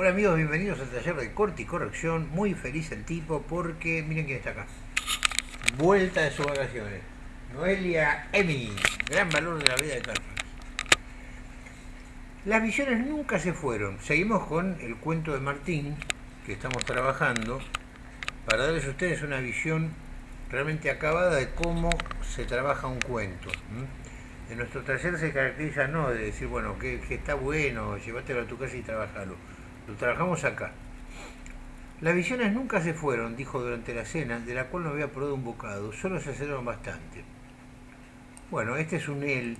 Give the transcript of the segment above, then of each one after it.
Hola amigos, bienvenidos al taller de corte y corrección. Muy feliz el tipo porque miren quién está acá. Vuelta de sus vacaciones. Noelia Emi, gran valor de la vida de Carlos. Las visiones nunca se fueron. Seguimos con el cuento de Martín que estamos trabajando para darles a ustedes una visión realmente acabada de cómo se trabaja un cuento. En nuestro taller se caracteriza no de decir, bueno, que, está bueno, llévatelo a tu casa y trabajalo. Lo trabajamos acá. Las visiones nunca se fueron, dijo durante la cena, de la cual no había probado un bocado, solo se aceleraron bastante. Bueno, este es un él,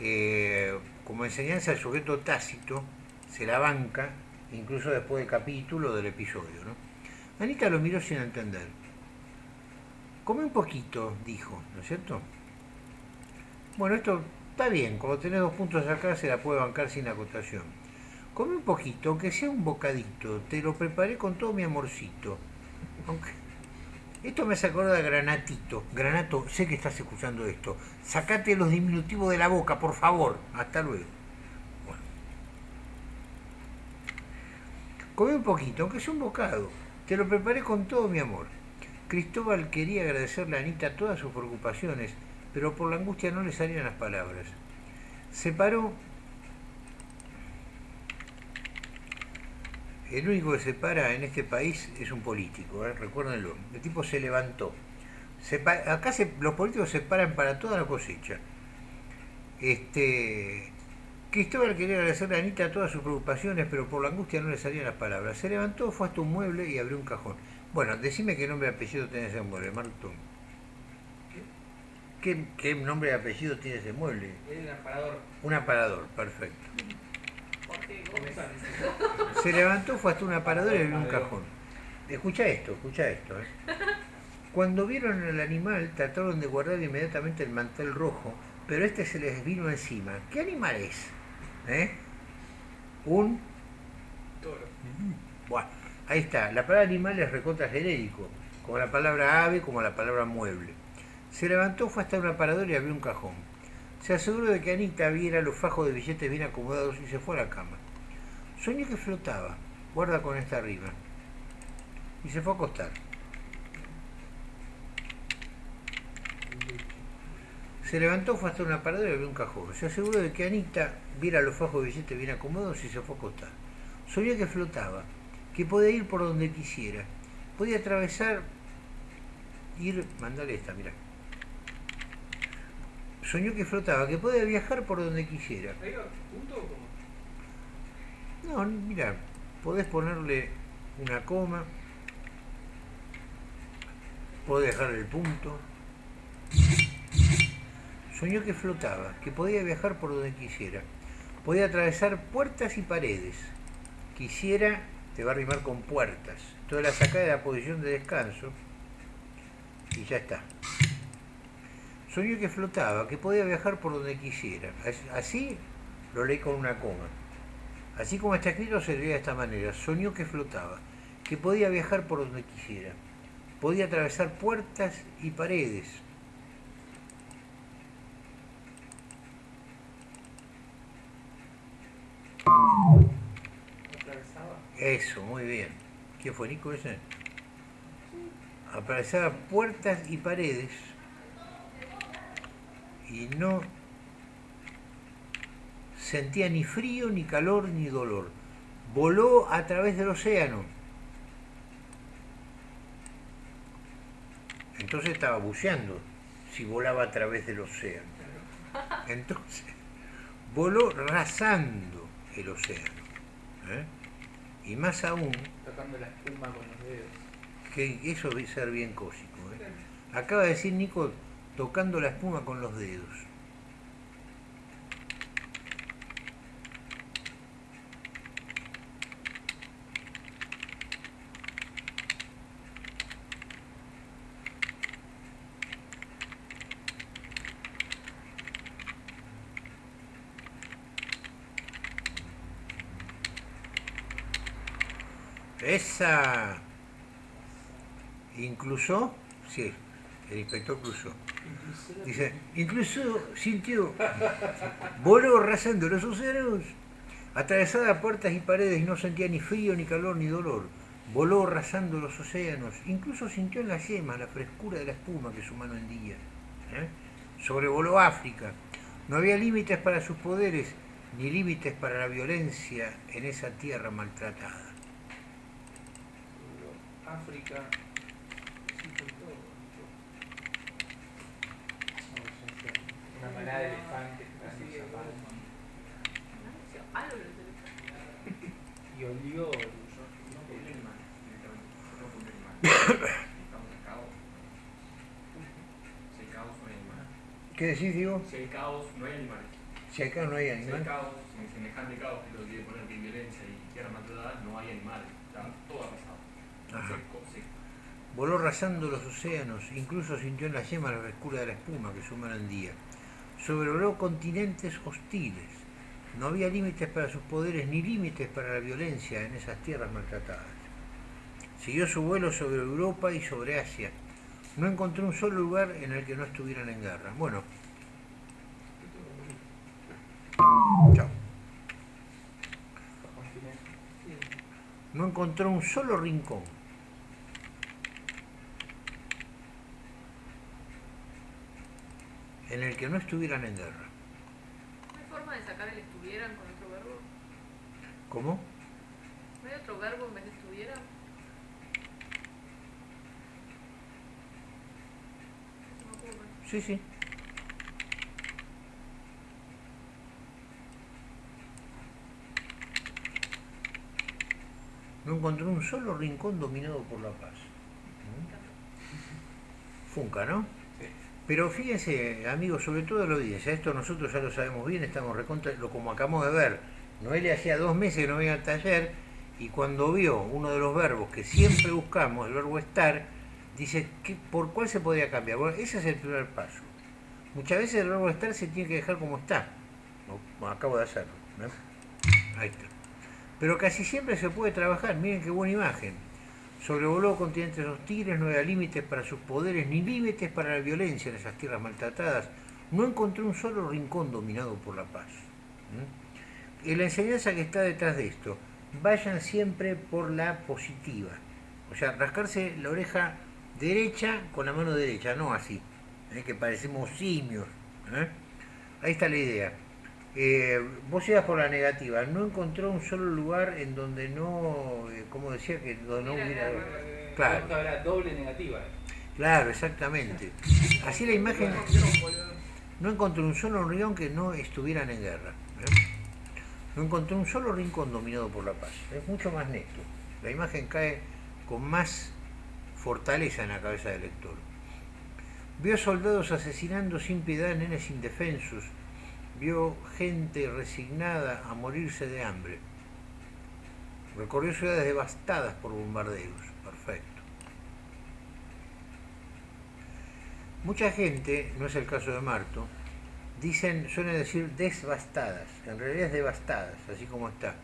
eh, como enseñanza del sujeto tácito, se la banca, incluso después del capítulo del episodio. Anita lo miró sin entender. Come un poquito, dijo, ¿no es cierto? Bueno, esto está bien, como tenés dos puntos acá se la puede bancar sin acotación. Come un poquito, aunque sea un bocadito, te lo preparé con todo mi amorcito. Esto me hace acordar Granatito. Granato, sé que estás escuchando esto. Sacate los diminutivos de la boca, por favor. Hasta luego. Bueno. Come un poquito, aunque sea un bocado. Te lo preparé con todo mi amor. Cristóbal quería agradecerle a Anita todas sus preocupaciones, pero por la angustia no le salían las palabras. Se paró. El único que se para en este país es un político, ¿eh? recuérdenlo. El tipo se levantó. acá los políticos se paran para toda la cosecha. Este, Cristóbal quería agradecerle a Anita todas sus preocupaciones, pero por la angustia no le salían las palabras. Se levantó, fue hasta un mueble y abrió un cajón. Bueno, decime qué nombre y apellido tiene ese mueble, Marto. ¿Qué, nombre y apellido tiene ese mueble? Es un aparador. Un aparador, perfecto. Se levantó, fue hasta un aparador y abrió un cajón. Escucha esto, escucha esto. ¿eh? Cuando vieron al animal, trataron de guardar inmediatamente el mantel rojo, pero este se les vino encima. ¿Qué animal es? ¿Eh? Un toro. Bueno, ahí está. La palabra animal es recontra genérico, como la palabra ave, como la palabra mueble. Se levantó, fue hasta un aparador y abrió un cajón. Se aseguró de que Anita viera los fajos de billetes bien acomodados y se fue a la cama. Soñó que flotaba, guarda con esta arriba. Y se fue a acostar. Se levantó, fue hasta un aparador y abrió un cajón. Se aseguró de que Anita viera los fajos de billetes bien acomodados y se fue a acostar. Soñó que flotaba, que podía ir por donde quisiera. Podía atravesar, ir, mandale esta, mira soñó que flotaba, que podía viajar por donde quisiera. ¿Punto? No, mira, podés ponerle una coma, podés dejarle el punto. Soñó que flotaba, que podía viajar por donde quisiera. Podía atravesar puertas y paredes. Quisiera, te va a rimar con puertas. Toda la saca de la posición de descanso y ya está. Soñó que flotaba, que podía viajar por donde quisiera. Así lo leí con una coma. Así como está escrito se lee de esta manera. Soñó que flotaba, que podía viajar por donde quisiera. Podía atravesar puertas y paredes. Eso, muy bien. ¿Quién fue Nico ese? Atravesaba puertas y paredes y no sentía ni frío, ni calor, ni dolor. Voló a través del océano. Entonces estaba buceando, si volaba a través del océano. Entonces, voló rasando el océano. ¿eh? Y más aún... Tocando la espuma con los dedos. Que eso debe ser bien cósico. ¿eh? Acaba de decir Nico tocando la espuma con los dedos. Esa incluso, sí, el inspector cruzó. Dice, incluso sintió, voló rasando los océanos, Atravesada puertas y paredes no sentía ni frío, ni calor, ni dolor. Voló rasando los océanos, incluso sintió en la yema la frescura de la espuma que su mano hendía. ¿eh? Sobrevoló África. No había límites para sus poderes, ni límites para la violencia en esa tierra maltratada. África. Sí, con todo. Una manada de elefantes que. Y olió. Estamos en caos. Si hay caos, no hay animales. ¿Qué decís, Diego? Si hay caos, no hay animales. Si acá no hay Si hay animal. caos, en semejante caos que lo quiere poner que hay violencia y tierra maltratada, no hay animales. Voló rasando los océanos, incluso sintió en la yema la frescura de la espuma que su mano hendía. Sobrevoló continentes hostiles. No había límites para sus poderes ni límites para la violencia en esas tierras maltratadas. Siguió su vuelo sobre Europa y sobre Asia. No encontró un solo lugar en el que no estuvieran en guerra. Bueno. Chao. No encontró un solo rincón. En el que no estuvieran en guerra. ¿No hay forma de sacar el estuvieran con otro verbo? ¿Cómo? ¿No hay otro verbo en vez de estuvieran? No. Sí, sí. No encontró un solo rincón dominado por la paz. ¿Mm? Funca, ¿no? Pero fíjense, amigos, sobre todo la audiencia, esto nosotros ya lo sabemos bien, estamos recontra, lo como acabamos de ver. Noelia hacía dos meses que no venía al taller y cuando vio uno de los verbos que siempre buscamos, el verbo estar, dice, ¿qué, ¿por cuál se podría cambiar? Bueno, ese es el primer paso. Muchas veces el verbo estar se tiene que dejar como está. Como acabo de hacerlo. Ahí está. Pero casi siempre se puede trabajar. Miren qué buena imagen. Sobrevoló continentes hostiles, no había límites para sus poderes, ni límites para la violencia en esas tierras maltratadas. No encontró un solo rincón dominado por la paz. Y la enseñanza que está detrás de esto, vayan siempre por la positiva. O sea, rascarse la oreja derecha con la mano derecha, no así, ¿eh? que parecemos simios. ¿eh? Ahí está la idea. Eh, vos ibas por la negativa, no encontró un solo lugar en donde no, eh, como decía, que donde no Hubiera. Claro. Doble negativa. Claro, exactamente. Así la imagen, no encontró un solo rincón que no estuvieran en guerra. ¿eh? No encontró un solo rincón dominado por la paz. Es mucho más neto. La imagen cae con más fortaleza en la cabeza del lector. Vio soldados asesinando sin piedad nenes indefensos. Vio gente resignada a morirse de hambre. Recorrió ciudades devastadas por bombardeos. Perfecto. Mucha gente, no es el caso de Marto, dicen, suelen decir devastadas, en realidad es devastadas, así como está.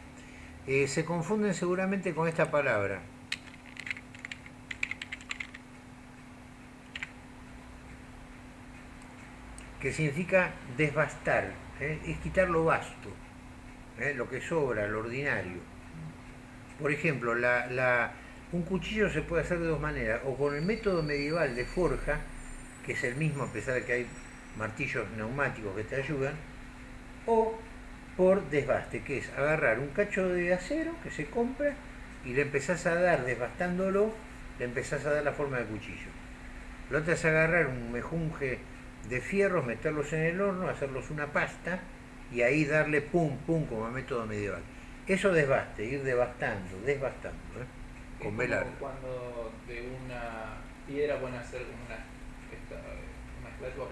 Eh, se confunden seguramente con esta palabra. Que significa desbastar, ¿eh? es quitar lo vasto, ¿eh? lo que sobra, lo ordinario. Por ejemplo, la- un cuchillo se puede hacer de dos maneras, o con el método medieval de forja, que es el mismo a pesar de que hay martillos neumáticos que te ayudan, o por desbaste, que es agarrar un cacho de acero que se compra y le empezás a dar, desbastándolo, le empezás a dar la forma de cuchillo. Lo otro es agarrar un mejunje de fierros, meterlos en el horno, hacerlos una pasta y ahí darle pum, pum, como método medieval. Eso desbaste, ir devastando, desbastando, ¿eh? Con como velar. Cuando de una piedra pueden hacer como una, esta, una estatua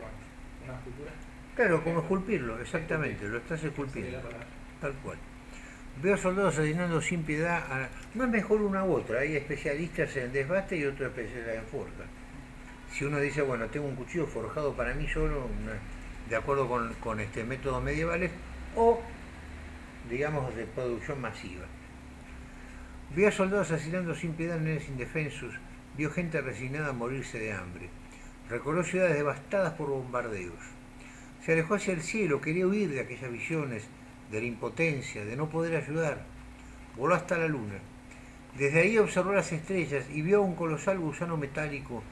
una escultura. Claro, como esculpirlo, exactamente, lo estás esculpiendo. Tal cual. Veo soldados asesinando sin piedad. a- No es mejor una u otra. Hay especialistas en desbaste y otros especialistas en forja. Si uno dice, bueno, tengo un cuchillo forjado para mí solo, de acuerdo con, con este métodos medievales, o, digamos, de producción masiva. Vio a soldados asesinando sin piedad nenes indefensos. Vio gente resignada a morirse de hambre. Recorrió ciudades devastadas por bombardeos. Se alejó hacia el cielo, quería huir de aquellas visiones de la impotencia, de no poder ayudar. Voló hasta la luna. Desde ahí observó las estrellas y vio un colosal gusano metálico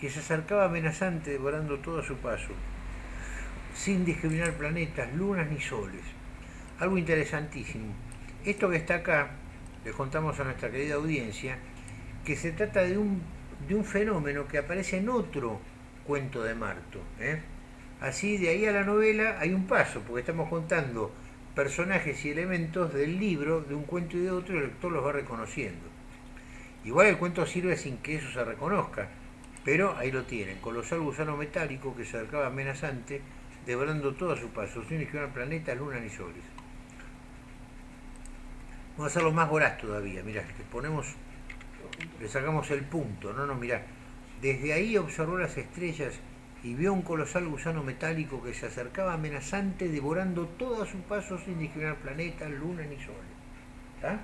que se acercaba amenazante devorando todo a su paso, sin discriminar planetas, lunas ni soles. Algo interesantísimo. Esto que está acá, le contamos a nuestra querida audiencia, que se trata de un, de un fenómeno que aparece en otro cuento de Marto. ¿eh? Así, de ahí a la novela hay un paso, porque estamos contando personajes y elementos del libro, de un cuento y de otro, y el lector los va reconociendo. Igual el cuento sirve sin que eso se reconozca, pero ahí lo tienen, colosal gusano metálico que se acercaba amenazante, devorando todo a su paso, sin esquivar planeta, luna ni soles. Vamos a hacerlo más voraz todavía, mirá, le ponemos, le sacamos el punto, no, no, mirá. Desde ahí observó las estrellas y vio un colosal gusano metálico que se acercaba amenazante, devorando todo a su paso sin discriminar planetas, luna ni soles. ¿Está?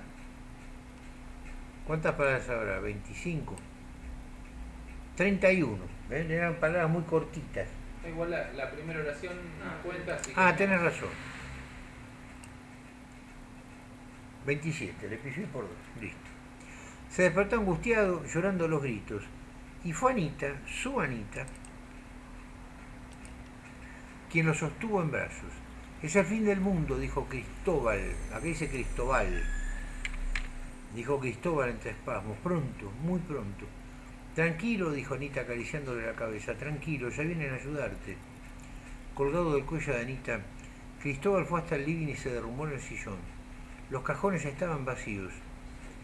¿Cuántas palabras habrá? 25. 31. ¿Ven? Eran palabras muy cortitas. Igual la, la primera oración no cuenta, así Ah, tenés razón. 27, le pisé por dos. Listo. Se despertó angustiado, llorando los gritos. Y fue Anita, su Anita, quien lo sostuvo en brazos. Es el fin del mundo, dijo Cristóbal. Aquí dice Cristóbal. Dijo Cristóbal entre espasmos. Pronto, muy pronto. Tranquilo, dijo Anita acariciándole la cabeza. Tranquilo, ya vienen a ayudarte. Colgado del cuello de Anita, Cristóbal fue hasta el living y se derrumbó en el sillón. Los cajones estaban vacíos.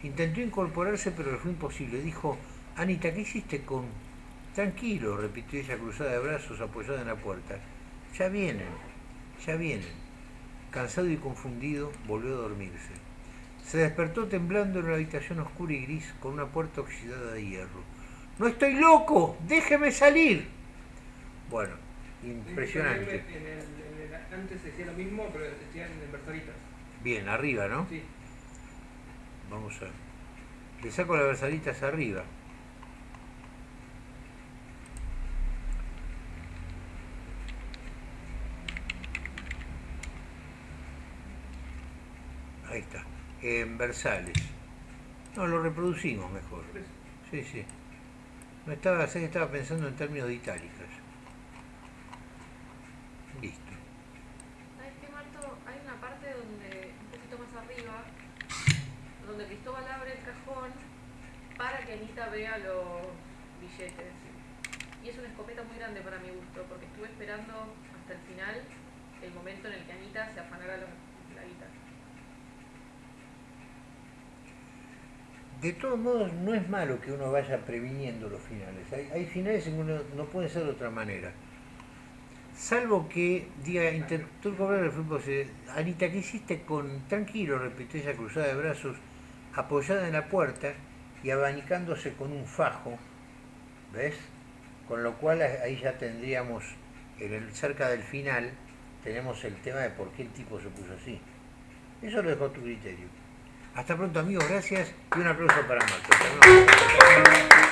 Intentó incorporarse, pero le fue imposible. Dijo, Anita, ¿qué hiciste con...? Tranquilo, repitió ella cruzada de brazos apoyada en la puerta. Ya vienen, ya vienen. Cansado y confundido, volvió a dormirse. Se despertó temblando en una habitación oscura y gris con una puerta oxidada de hierro. ¡No estoy loco! ¡Déjeme salir! Bueno, impresionante. En el, en el- antes se decía lo mismo, pero decían en versalitas. Bien, arriba, ¿no? Sí. Vamos a. Le saco las versalitas arriba. Ahí está. En versales. No, lo reproducimos mejor. Sí, sí. No estaba, estaba pensando en términos de itálicas. Listo. ¿Sabes qué, Marto? Hay una parte donde, un poquito más arriba, donde Cristóbal abre el cajón para que Anita vea los billetes. Y es una escopeta muy grande para mi gusto, porque estuve esperando hasta el final el momento en el que Anita se afanara la guitarra. De todos modos, no es malo que uno vaya previniendo los finales. Hay, finales en que uno no puede ser de otra manera. Salvo que diga, intentó cobrar el fútbol, Anita, ¿qué hiciste con, tranquilo, repitió ella cruzada de brazos, apoyada en la puerta y abanicándose con un fajo, ¿ves? Con lo cual ahí ya tendríamos, en el, cerca del final, tenemos el tema de por qué el tipo se puso así. Eso lo dejo a tu criterio. Hasta pronto amigos, gracias y un aplauso para Marco.